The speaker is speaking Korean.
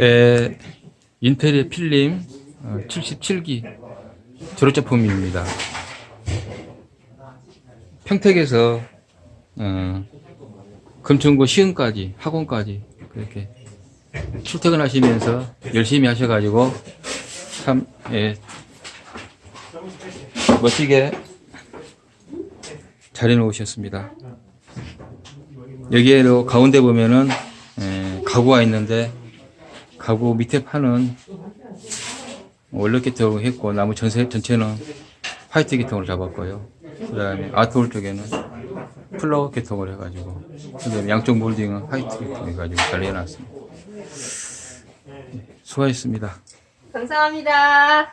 에, 인텔의 필름 어, 77기 졸업 작품입니다. 평택에서 어, 금천고 시흥까지 학원까지 그렇게 출퇴근하시면서 열심히 하셔가지고 참 예, 멋지게 잘 해놓으셨습니다. 여기에도 가운데 보면은 예, 가구가 있는데 가구 밑에 판은 원래 계통 했고 나무 전체, 전체는 화이트 계통으로 잡았고요. 그 다음에 아트홀 쪽에는 플라워 계통을 해가지고 양쪽 몰딩은 화이트 계통 해가지고 잘 해놨습니다. 예, 수고하셨습니다. 감사합니다.